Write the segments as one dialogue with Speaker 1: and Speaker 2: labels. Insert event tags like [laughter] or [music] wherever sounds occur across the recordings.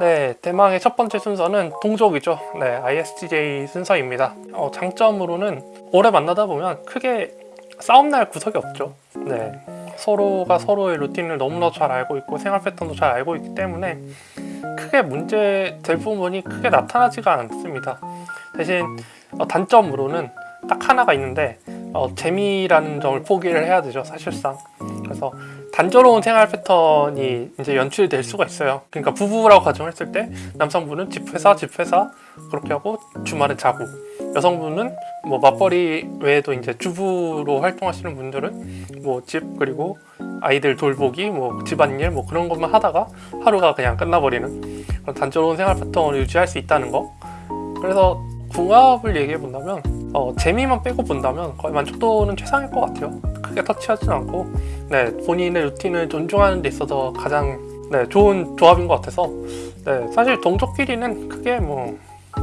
Speaker 1: 네, 대망의 첫 번째 순서는 동족이죠. 네, ISTJ 순서입니다. 어, 장점으로는 오래 만나다 보면 크게 싸움 날 구석이 없죠. 네, 서로가 서로의 루틴을 너무나 잘 알고 있고 생활 패턴도 잘 알고 있기 때문에 크게 문제 될 부분이 크게 나타나지가 않습니다. 대신 어, 단점으로는 딱 하나가 있는데 어, 재미라는 점을 포기를 해야 되죠 사실상 그래서 단조로운 생활 패턴이 이제 연출될 수가 있어요. 그러니까 부부라고 가정했을 때 남성분은 집 회사 집 회사 그렇게 하고 주말에 자고. 여성분은 뭐 맞벌이 외에도 이제 주부로 활동하시는 분들은 뭐 집 그리고 아이들 돌보기 뭐 집안일 뭐 그런 것만 하다가 하루가 그냥 끝나버리는 그런 단조로운 생활 패턴을 유지할 수 있다는 거. 그래서 궁합을 얘기해 본다면 어, 재미만 빼고 본다면 거의 만족도는 최상일 것 같아요. 크게 터치하진 않고 네, 본인의 루틴을 존중하는 데 있어서 가장 네, 좋은 조합인 것 같아서 네, 사실 동족끼리는 크게 뭐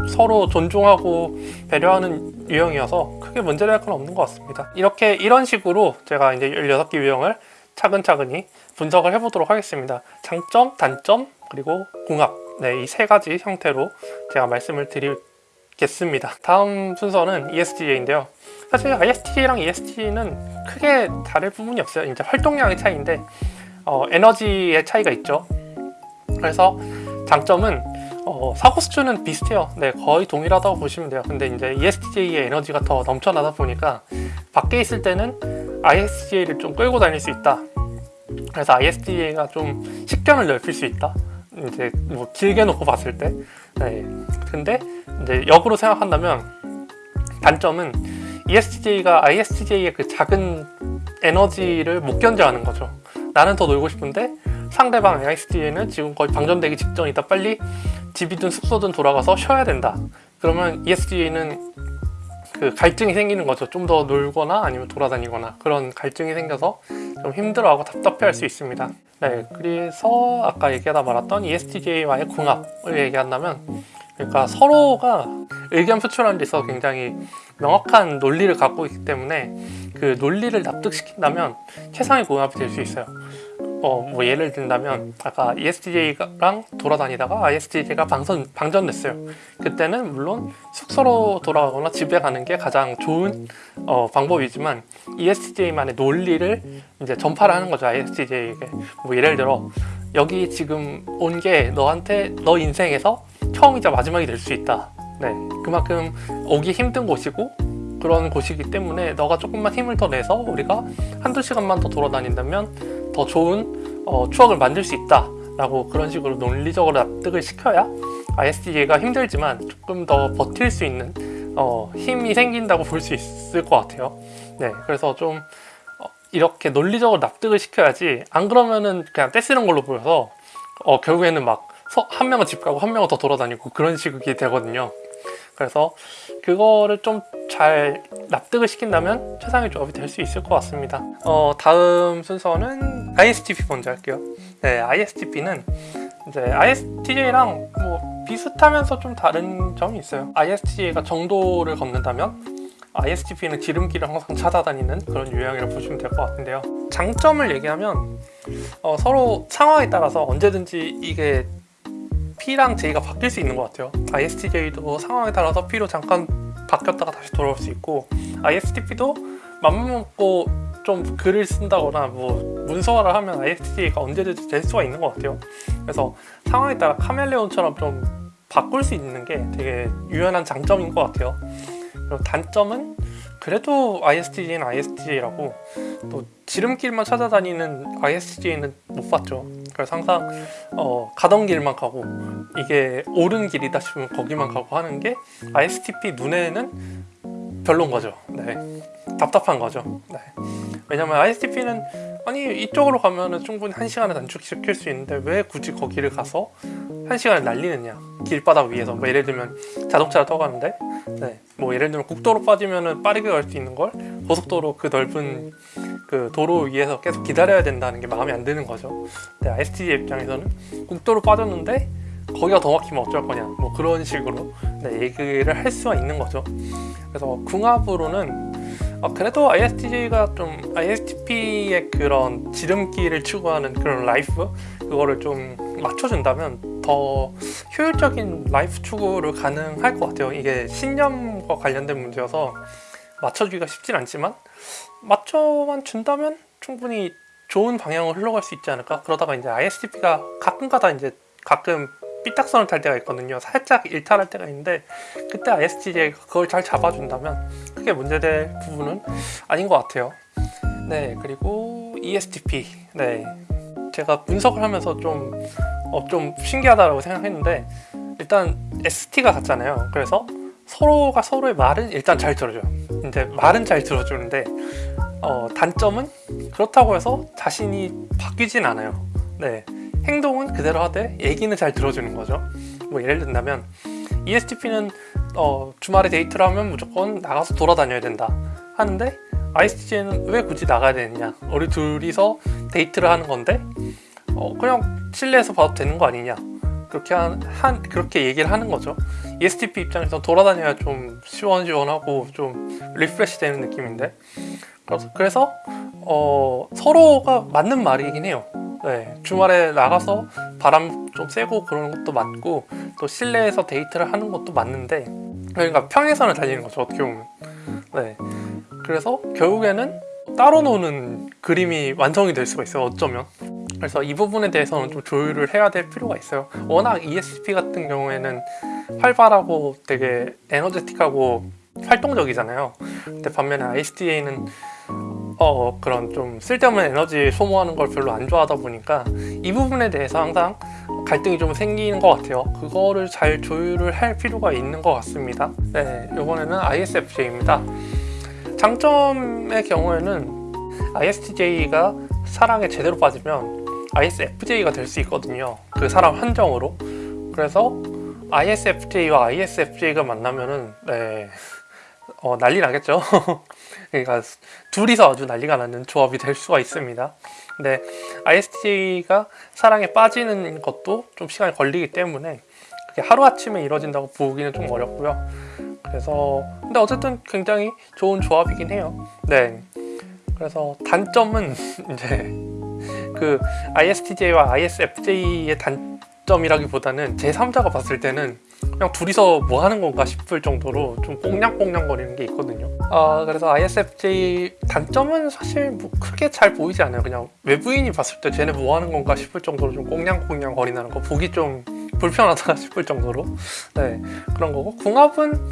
Speaker 1: 서로 존중하고 배려하는 유형이어서 크게 문제될 건 없는 것 같습니다. 이렇게 이런 식으로 제가 이제 16개 유형을 차근차근히 분석을 해보도록 하겠습니다. 장점, 단점, 그리고 궁합. 네, 이 세 가지 형태로 제가 말씀을 드리겠습니다. 다음 순서는 ESTJ인데요. 사실 ISTJ랑 ESTJ는 크게 다를 부분이 없어요. 이제 활동량의 차이인데 어, 에너지의 차이가 있죠. 그래서 장점은 어, 사고 수준은 비슷해요. 네 거의 동일하다고 보시면 돼요. 근데 이제 ESTJ의 에너지가 더 넘쳐나다 보니까 밖에 있을 때는 ISTJ를 좀 끌고 다닐 수 있다. 그래서 ISTJ가 좀 식견을 넓힐 수 있다. 이제 뭐 길게 놓고 봤을 때. 네. 근데 이제 역으로 생각한다면 단점은 ESTJ가 ISTJ의 그 작은 에너지를 못 견뎌하는 거죠. 나는 더 놀고 싶은데 상대방 ISTJ는 지금 거의 방전되기 직전이다. 빨리 집이든 숙소든 돌아가서 쉬어야 된다. 그러면 ESTJ는 그 갈증이 생기는 거죠. 좀 더 놀거나 아니면 돌아다니거나 그런 갈증이 생겨서 좀 힘들어하고 답답해할 수 있습니다. 네 그래서 아까 얘기하다 말았던 ESTJ와의 궁합을 얘기한다면 그러니까 서로가 의견 표출하는 데 있어서 굉장히 명확한 논리를 갖고 있기 때문에 그 논리를 납득시킨다면 최상의 궁합이 될 수 있어요. 어, 뭐 예를 든다면 아까 E ESTJ랑 돌아다니다가 ISTJ가 방선, 방전됐어요. 그때는 물론 숙소로 돌아가거나 집에 가는 게 가장 좋은 어, 방법이지만 E ESTJ만의 논리를 이제 전파를 하는 거죠 ISTJ에게. 뭐 예를 들어 여기 지금 온 게 너한테 너 인생에서 처음이자 마지막이 될 수 있다. 네 그만큼 오기 힘든 곳이고 그런 곳이기 때문에 너가 조금만 힘을 더 내서 우리가 한두 시간만 더 돌아다닌다면 더 좋은 어, 추억을 만들 수 있다 라고 그런 식으로 논리적으로 납득을 시켜야 ISTJ가 힘들지만 조금 더 버틸 수 있는 어, 힘이 생긴다고 볼 수 있을 것 같아요. 네 그래서 좀 어, 이렇게 논리적으로 납득을 시켜야지. 안 그러면은 그냥 떼쓰는 걸로 보여서 어, 결국에는 막 한 명은 집 가고 한 명은 더 돌아다니고 그런 식이 되거든요. 그래서 그거를 좀 잘 납득을 시킨다면 최상의 조합이 될 수 있을 것 같습니다. 어, 다음 순서는 ISTP 먼저 할게요. 네, ISTP는 이제 ISTJ랑 뭐 비슷하면서 좀 다른 점이 있어요. ISTJ가 정도를 걷는다면 ISTP는 지름길을 항상 찾아다니는 그런 유형이라고 보시면 될 것 같은데요. 장점을 얘기하면 어, 서로 상황에 따라서 언제든지 이게 P랑 J가 바뀔 수 있는 것 같아요. ISTJ도 상황에 따라서 P로 잠깐 바뀌었다가 다시 돌아올 수 있고 ISTP도 맘만 먹고 좀 글을 쓴다거나 뭐 문서화를 하면 ISTJ가 언제든지 될 수가 있는 것 같아요. 그래서 상황에 따라 카멜레온처럼 좀 바꿀 수 있는 게 되게 유연한 장점인 것 같아요. 그리고 단점은 그래도 ISTJ는 ISTJ라고 또 지름길만 찾아다니는 ISTJ는 못 봤죠 그래서 항상 어, 가던 길만 가고 이게 옳은 길이다 싶으면 거기만 가고 하는 게 ISTP 눈에는 별론 거죠 네. 답답한 거죠 네. 왜냐면 ISTP는 아니 이쪽으로 가면 충분히 한 시간을 단축시킬 수 있는데 왜 굳이 거기를 가서 한 시간을 날리느냐. 길바닥 위에서. 뭐 예를 들면 자동차를 타고 가는데? 네. 뭐 예를 들면 국도로 빠지면 빠르게 갈 수 있는 걸? 고속도로 그 넓은 그 도로 위에서 계속 기다려야 된다는 게 마음에 안 드는 거죠. 네, ISTJ 입장에서는 국도로 빠졌는데 거기가 더 막히면 어쩔 거냐. 뭐 그런 식으로. 네, 얘기를 할 수가 있는 거죠. 그래서 궁합으로는 어, 그래도 ISTJ가 좀 ISTP의 그런 지름길을 추구하는 그런 라이프? 그거를 좀 맞춰준다면 더 효율적인 라이프 추구를 가능할 것 같아요. 이게 신념과 관련된 문제여서 맞춰주기가 쉽진 않지만 맞춰만 준다면 충분히 좋은 방향으로 흘러갈 수 있지 않을까? 그러다가 이제 ISTP가 가끔가다 이제 가끔 삐딱선을 탈 때가 있거든요. 살짝 일탈할 때가 있는데 그때 ISTJ가 그걸 잘 잡아준다면 크게 문제될 부분은 아닌 것 같아요. 네, 그리고 ESTP. 네, 제가 분석을 하면서 좀, 어, 좀 신기하다고 생각했는데 일단 ST가 같잖아요. 그래서 서로가 서로의 말은 일단 잘 들어줘요. 이제 말은 잘 들어주는데 어, 단점은 그렇다고 해서 자신이 바뀌진 않아요. 네, 행동은 그대로 하되 얘기는 잘 들어주는 거죠. 뭐 예를 든다면 ESTP는 어, 주말에 데이트를 하면 무조건 나가서 돌아다녀야 된다 하는데 ISTJ는 왜 굳이 나가야 되느냐? 우리 둘이서 데이트를 하는 건데 어, 그냥 실내에서 봐도 되는 거 아니냐? 그렇게 한, 한 그렇게 얘기를 하는 거죠. ESTP 입장에서 돌아다녀야 좀 시원시원하고 좀 refresh 되는 느낌인데 그래서, 그래서 어, 서로가 맞는 말이긴 해요. 네, 주말에 나가서 바람 좀 쐬고 그러는 것도 맞고 또 실내에서 데이트를 하는 것도 맞는데 그러니까 평행선을 달리는 거죠 어떻게 보면 네 그래서 결국에는 따로 노는 그림이 완성이 될 수가 있어요 어쩌면 그래서 이 부분에 대해서는 좀 조율을 해야 될 필요가 있어요. 워낙 ESP 같은 경우에는 활발하고 되게 에너제틱하고 활동적이잖아요. 근데 반면에 ISTJ는 어 그런 좀 쓸데없는 에너지 소모하는 걸 별로 안 좋아하다 보니까 이 부분에 대해서 항상 갈등이 좀 생기는 것 같아요. 그거를 잘 조율을 할 필요가 있는 것 같습니다. 네 이번에는 ISFJ입니다. 장점의 경우에는 ISTJ가 사랑에 제대로 빠지면 ISFJ가 될 수 있거든요. 그 사람 한정으로. 그래서 ISFJ와 ISFJ가 만나면은 네. 어, 난리 나겠죠? [laughs] 그러니까 둘이서 아주 난리가 나는 조합이 될 수가 있습니다. 근데 ISTJ가 사랑에 빠지는 것도 좀 시간이 걸리기 때문에 그게 하루아침에 이루어진다고 보기는 좀 어렵고요. 그래서 근데 어쨌든 굉장히 좋은 조합이긴 해요. 네. 그래서 단점은 [laughs] 이제 그 ISTJ와 ISFJ의 단점이라기보다는 제3자가 봤을 때는 그냥 둘이서 뭐 하는 건가 싶을 정도로 좀 꽁냥꽁냥 거리는 게 있거든요. 아 그래서 ISFJ 단점은 사실 뭐 크게 잘 보이지 않아요. 그냥 외부인이 봤을 때 쟤네 뭐 하는 건가 싶을 정도로 좀 꽁냥꽁냥 거리는 거 보기 좀 불편하다 [laughs] 싶을 정도로. 네 그런 거고. 궁합은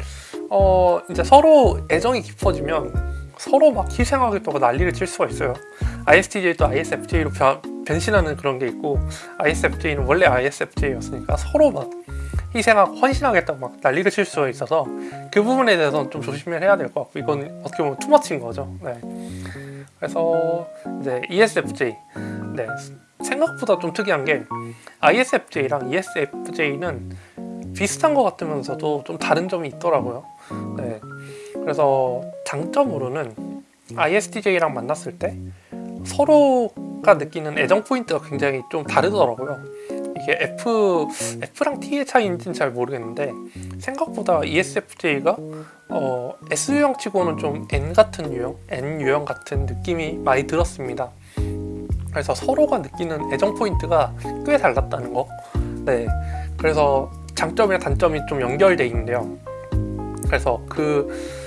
Speaker 1: 어 이제 서로 애정이 깊어지면 서로 막 희생하겠다고 난리를 칠 수가 있어요 ISTJ도 ISFJ로 변신하는 그런 게 있고 ISFJ는 원래 ISFJ였으니까 서로 막 희생하고 헌신하겠다고 막 난리를 칠 수가 있어서 그 부분에 대해서는 좀 조심을 해야 될 것 같고 이건 어떻게 보면 투머치인 거죠 네. 그래서 이제 ESFJ 네. 생각보다 좀 특이한 게 ISFJ랑 ESFJ는 비슷한 것 같으면서도 좀 다른 점이 있더라고요 네. 그래서 장점으로는 ISTJ랑 만났을 때 서로가 느끼는 애정 포인트가 굉장히 좀 다르더라고요. 이게 F, F랑 T의 차이인지는 잘 모르겠는데 생각보다 ESFJ가 어, S 유형 치고는 좀 N 같은 유형, N 유형 같은 느낌이 많이 들었습니다. 그래서 서로가 느끼는 애정 포인트가 꽤 달랐다는 거. 네, 그래서 장점이랑 단점이 좀 연결돼 있는데요. 그래서 그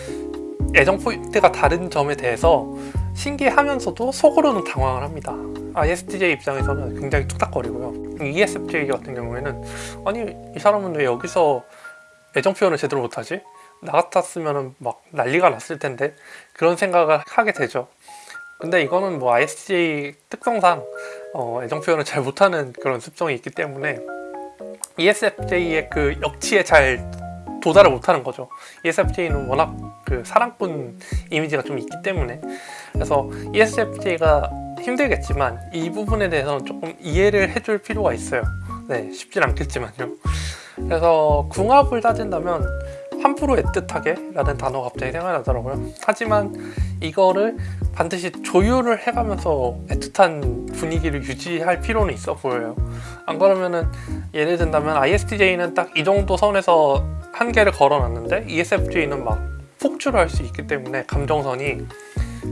Speaker 1: 애정 포인트가 다른 점에 대해서 신기하면서도 속으로는 당황을 합니다. ISTJ 입장에서는 굉장히 툭닥거리고요. ESFJ 같은 경우에는 아니 이 사람은 왜 여기서 애정 표현을 제대로 못하지? 나 같았으면 막 난리가 났을 텐데 그런 생각을 하게 되죠. 근데 이거는 뭐 ISTJ 특성상 어, 애정 표현을 잘 못하는 그런 습성이 있기 때문에 ESFJ의 그 역치에 잘 도달을 못하는 거죠. ESFJ는 워낙 그 사랑꾼 이미지가 좀 있기 때문에. 그래서 ESFJ가 힘들겠지만 이 부분에 대해서는 조금 이해를 해줄 필요가 있어요. 네 쉽진 않겠지만요. 그래서 궁합을 따진다면 함부로 애틋하게? 라는 단어가 갑자기 생각나더라고요. 하지만 이거를 반드시 조율을 해가면서 애틋한 분위기를 유지할 필요는 있어 보여요. 안 그러면은 예를 든다면 ISTJ는 딱 이 정도 선에서 한계를 걸어놨는데 ESFJ는 막 폭주를 할 수 있기 때문에 감정선이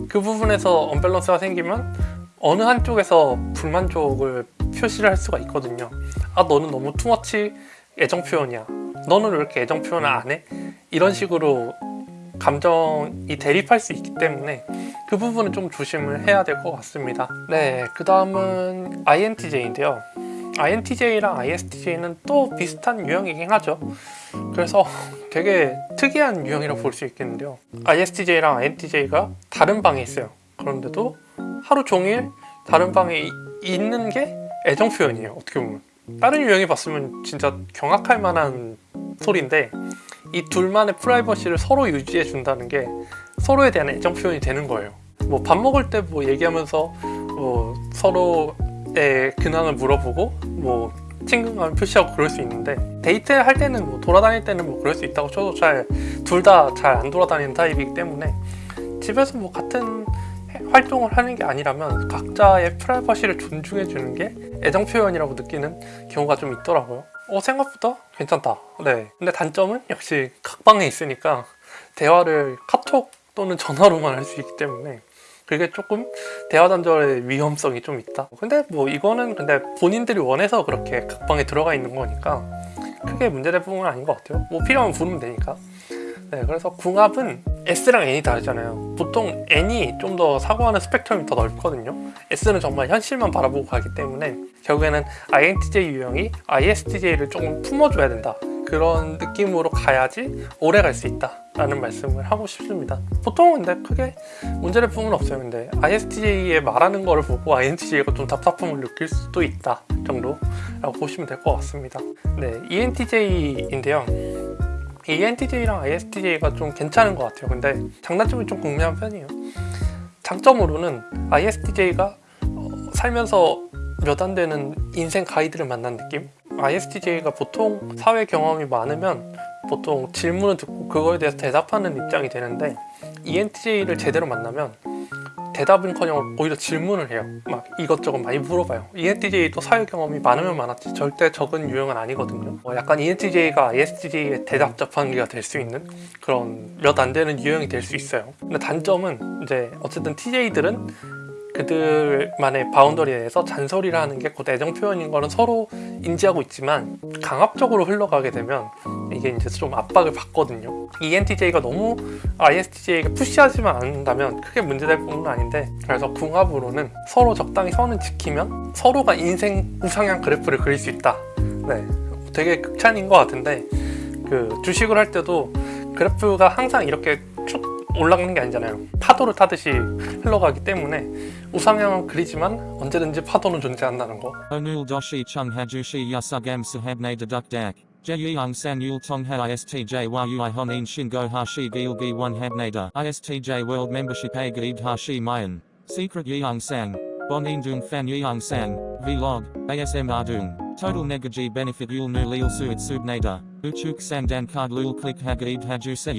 Speaker 1: 그 부분에서 언밸런스가 생기면 어느 한쪽에서 불만족을 표시를 할 수가 있거든요. 아 너는 너무 투머치 애정 표현이야. 너는 왜 이렇게 애정 표현을 안 해? 이런 식으로 감정이 대립할 수 있기 때문에 그 부분은 좀 조심을 해야 될 것 같습니다. 네, 그 다음은 INTJ인데요. INTJ랑 ISTJ는 또 비슷한 유형이긴 하죠. 그래서 되게 특이한 유형이라고 볼 수 있겠는데요. ISTJ랑 INTJ가 다른 방에 있어요. 그런데도 하루 종일 다른 방에 이- 있는 게 애정 표현이에요. 어떻게 보면. 다른 유형이 봤으면 진짜 경악할 만한 소리인데 이 둘만의 프라이버시를 서로 유지해 준다는 게 서로에 대한 애정 표현이 되는 거예요. 뭐 밥 먹을 때 뭐 얘기하면서 뭐 서로의 근황을 물어보고 뭐 친근감을 표시하고 그럴 수 있는데 데이트 할 때는 뭐 돌아다닐 때는 뭐 그럴 수 있다고 쳐도 잘 둘 다 잘 안 돌아다니는 타입이기 때문에 집에서 뭐 같은 해- 활동을 하는 게 아니라면 각자의 프라이버시를 존중해 주는 게 애정 표현이라고 느끼는 경우가 좀 있더라고요. 어 생각보다 괜찮다. 네. 근데 단점은 역시 각방에 있으니까 대화를 카톡 또는 전화로만 할 수 있기 때문에 그게 조금 대화 단절의 위험성이 좀 있다. 근데 뭐 이거는 근데 본인들이 원해서 그렇게 각방에 들어가 있는 거니까 크게 문제될 부분은 아닌 것 같아요. 뭐 필요하면 부르면 되니까. 네, 그래서 궁합은 S랑 N이 다르잖아요. 보통 N이 좀 더 사고하는 스펙트럼이 더 넓거든요. S는 정말 현실만 바라보고 가기 때문에 결국에는 INTJ 유형이 ISTJ를 조금 품어줘야 된다. 그런 느낌으로 가야지 오래 갈 수 있다 라는 말씀을 하고 싶습니다. 보통은 근데 크게 문제될 부분은 없어요. 근데 ISTJ의 말하는 거를 보고 INTJ가 좀 답답함을 느낄 수도 있다 정도라고 보시면 될 것 같습니다. 네, ENTJ인데요. ENTJ랑 ISTJ가 좀 괜찮은 것 같아요. 근데 장단점이 좀 극명한 편이에요. 장점으로는 ISTJ가 살면서 몇 안 되는 인생 가이드를 만난 느낌? ISTJ가 보통 사회 경험이 많으면 보통 질문을 듣고 그거에 대해서 대답하는 입장이 되는데 ENTJ를 제대로 만나면 대답은커녕 오히려 질문을 해요. 막 이것저것 많이 물어봐요. ENTJ도 사회 경험이 많으면 많았지 절대 적은 유형은 아니거든요. 어, 약간 ENTJ가 ISTJ의 대답 자판기가 될 수 있는 그런 몇 안 되는 유형이 될 수 있어요. 근데 단점은 이제 어쨌든 TJ들은 그들만의 바운더리에 대해서 잔소리를 하는 게 곧 애정 표현인 거는 서로 인지하고 있지만 강압적으로 흘러가게 되면 이게 이제 좀 압박을 받거든요. ENTJ가 너무 ISTJ에게 푸시하지만 않는다면 크게 문제될 부분은 아닌데 그래서 궁합으로는 서로 적당히 선을 지키면 서로가 인생 우상향 그래프를 그릴 수 있다. 네, 되게 극찬인 것 같은데 그 주식을 할 때도 그래프가 항상 이렇게 쭉 올라가는 게 아니잖아요. 파도를 타듯이 흘러가기 때문에 우상향은 그리지만 언제든지 파도는 존재한다는 거.
Speaker 2: Chung hajushi yasugam sahabne deduk dak. Jeyang san yul tongha istj yui honin shingo hashi gilgi one habnada. ISTJ world membership a gaid hashi mayan. Secret yeong sang. Bonin dung fan yeong sang. Vlog. ASM ardung. Total negaji benefit yul nu lil suit subnada. Uchuk sang dan card lul click hagaid haju se.